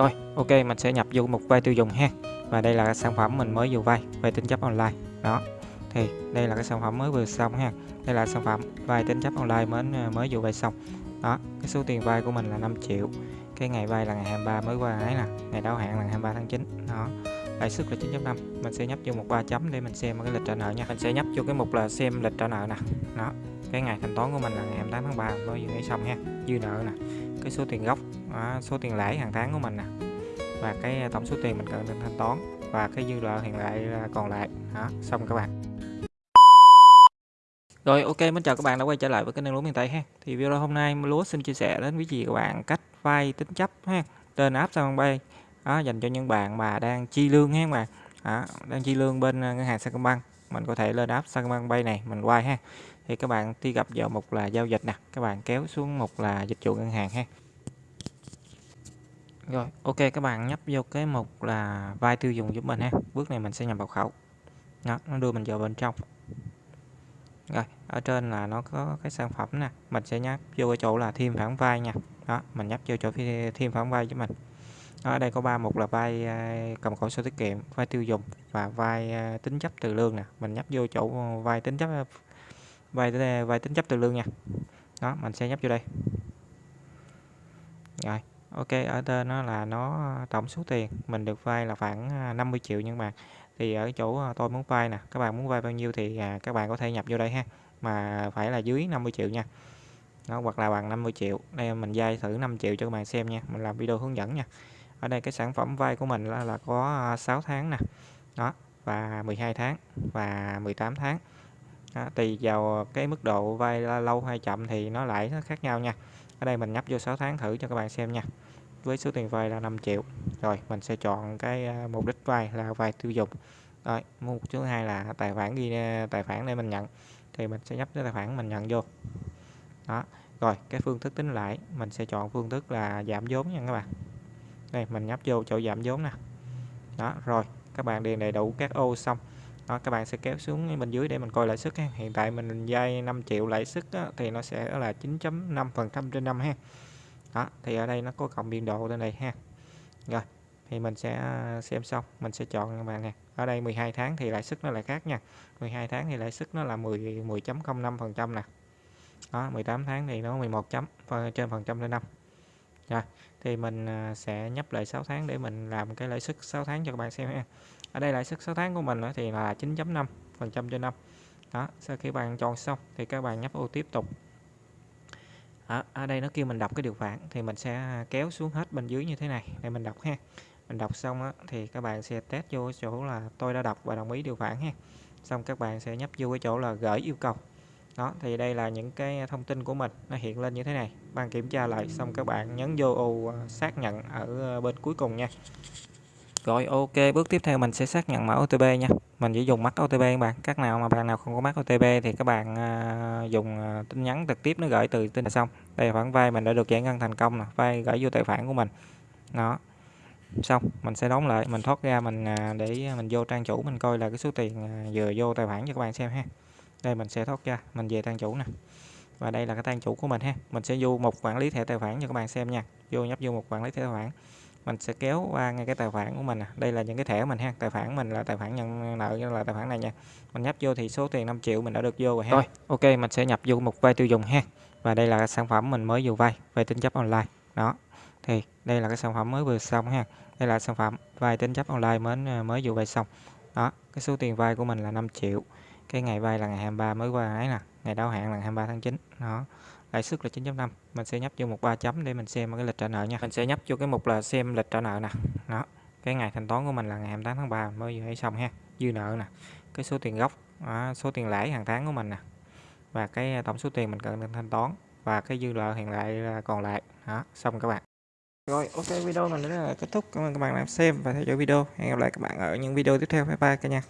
Rồi, ok mình sẽ nhập vô mục vay tiêu dùng ha. Và đây là sản phẩm mình mới vừa vay, vay tín chấp online. Đó. Thì đây là cái sản phẩm mới vừa xong ha. Đây là sản phẩm vay tín chấp online mới à, mới vừa vay xong. Đó, cái số tiền vay của mình là 5 triệu. Cái ngày vay là ngày 23 mới qua ấy nè, ngày đáo hạn là ngày 23 tháng 9. Đó. Lãi suất là 9.5. Mình sẽ nhấp vô một ba chấm để mình xem cái lịch trả nợ nha. Mình sẽ nhấp vô cái mục là xem lịch trả nợ nè. Đó. Cái ngày thanh toán của mình là ngày 28 tháng 3 mới vừa xong ha. Dư nợ nè. Cái số tiền gốc, đó, số tiền lãi hàng tháng của mình nè. Và cái à, tổng số tiền mình cần nên thanh toán. Và cái dư nợ hiện tại à, còn lại. Đó xong các bạn. Rồi ok mình chào các bạn đã quay trở lại với kênh lúa miền Tây ha. Thì video hôm nay lúa xin chia sẻ đến quý vị các bạn cách vay tính chấp ha trên app Sacombank đó dành cho những bạn mà đang chi lương ha mà đó, đang chi lương bên à, ngân hàng Sacombank mình có thể lên app Sacombank bay này mình quay ha. Thì các bạn đi gặp vào mục là giao dịch nè. Các bạn kéo xuống mục là dịch vụ ngân hàng ha rồi, ok các bạn nhấp vô cái mục là vai tiêu dùng giúp mình ha. Bước này mình sẽ nhập mật khẩu. Đó, nó đưa mình vào bên trong. Rồi, ở trên là nó có cái sản phẩm nè, mình sẽ nhấp vô cái chỗ là thêm khoản vay nha. Đó, mình nhấp vô chỗ thêm khoản vay cho mình. Đó, ở đây có ba mục là vai à, cầm cố sổ tiết kiệm, vai tiêu dùng và vai à, tính chấp từ lương nè. Mình nhấp vô chỗ vai tính chấp vai vai tính chấp từ lương nha. Đó, mình sẽ nhấp vô đây. Rồi, Ok, ở trên nó là nó ờ, tổng số tiền mình được vay là khoảng ờ, 50 triệu nhưng mà thì ở chỗ ờ, tôi muốn vay nè, các bạn muốn vay bao nhiêu thì à, các bạn có thể nhập vô đây ha. Mà phải là dưới 50 triệu nha. Đó, hoặc là bằng 50 triệu. Đây mình vay thử 5 triệu cho các bạn xem nha. Mình làm video hướng dẫn nha. Ở đây cái sản phẩm vay của mình là, là có 6 tháng nè. Đó, và 12 tháng và 18 tháng. Đó, tùy vào cái mức độ vay lâu hay chậm thì nó lại nó khác nhau nha ở đây mình nhấp vô 6 tháng thử cho các bạn xem nha. Với số tiền vay là 5 triệu. Rồi, mình sẽ chọn cái à, mục đích vay là vay tiêu dùng. Rồi, mục thứ hai là tài khoản ghi à, tài khoản để mình nhận. Thì mình sẽ nhấp cái tài khoản mình nhận vô. Đó. Rồi, cái phương thức tính lãi mình sẽ chọn phương thức là giảm vốn nha các bạn. Đây, mình nhấp vô chỗ giảm vốn nè. Đó, rồi, các bạn điền đầy đủ các ô xong đó, các bạn sẽ kéo xuống bên dưới để mình coi lãi suất ha. hiện tại mình vay 5 triệu lãi suất thì nó sẽ là 9.5 phần trăm trên năm ha. Đó, thì ở đây nó có cộng biên độ lên đây ha. Rồi, thì mình sẽ à, xem xong, mình sẽ chọn các bạn nè. Ở đây 12 tháng thì lãi suất nó lại khác nha. 12 tháng thì lãi suất nó là 10 10.05 phần trăm nè. Đó 18 tháng thì nó 11 chấm trên phần trăm lên năm. Rồi, thì mình à, sẽ nhấp lại 6 tháng để mình làm cái lãi suất 6 tháng cho các bạn xem ha ở đây lãi suất 6 tháng của mình thì là 9.5 phần trăm trên năm. Đó sau khi bạn chọn xong thì các bạn nhấp ô tiếp tục. Ở, ở đây nó kêu mình đọc cái điều khoản thì mình sẽ kéo xuống hết bên dưới như thế này để mình đọc ha. Mình đọc xong á, thì các bạn sẽ test vô chỗ là tôi đã đọc và đồng ý điều khoản ha. Xong các bạn sẽ nhấp vô cái chỗ là gửi yêu cầu. Đó thì đây là những cái thông tin của mình nó hiện lên như thế này. Bạn kiểm tra lại xong các bạn nhấn vô ô xác nhận ở bên cuối cùng nha rồi ok bước tiếp theo mình sẽ xác nhận mã OTP nha. Mình chỉ dùng mắt OTP các bạn. Các nào mà bạn nào không có mắt OTP thì các bạn uh, dùng uh, tin nhắn trực tiếp nó gửi từ tin là xong. Đây là khoản vay mình đã được giải ngân thành công nè vay gửi vô tài khoản của mình. Đó. Xong mình sẽ đóng lại mình thoát ra mình uh, để mình vô trang chủ mình coi là cái số tiền uh, vừa vô tài khoản cho các bạn xem ha. Đây mình sẽ thoát ra mình về trang chủ nè. Và đây là cái trang chủ của mình ha. Mình sẽ vô một quản lý thẻ tài khoản cho các bạn xem nha. Vô nhấp vô một quản lý thẻ tài khoản mình sẽ kéo qua ngay cái tài khoản của mình nè. Đây là những cái thẻ của mình ha. Tài khoản mình là tài khoản nhận nợ là tài khoản này nha. Mình nhấp vô thì số tiền 5 triệu mình đã được vô rồi ha. Rồi, ok, mình sẽ nhập vô một vay tiêu dùng ha. Và đây là sản phẩm mình mới vừa vay vay tính chấp online. Đó, thì đây là cái sản phẩm mới vừa xong ha. Đây là sản phẩm vay tính chấp online mới à, mới vừa vay xong. Đó, cái số tiền vay của mình là 5 triệu. Cái ngày vay là ngày 23 mới qua ấy nè ngày đáo hạn là 23 tháng 9 đó lãi suất là 9.5 mình sẽ nhấp vô một ba chấm để mình xem cái lịch trả nợ nha. Mình sẽ nhấp vô cái mục là xem lịch trả nợ nè. Đó cái ngày thanh toán của mình là ngày 28 tháng 3 mới vừa hay xong ha. Dư nợ nè cái số tiền gốc đó, số tiền lãi hàng tháng của mình nè và cái tổng số tiền mình cần thanh toán và cái dư nợ hiện lại còn lại. Đó xong các bạn. Rồi ok video mình đến là kết thúc. Cảm ơn các bạn đã xem và theo dõi video. Hẹn gặp lại các bạn ở những video tiếp theo. Bye bye cả nhà.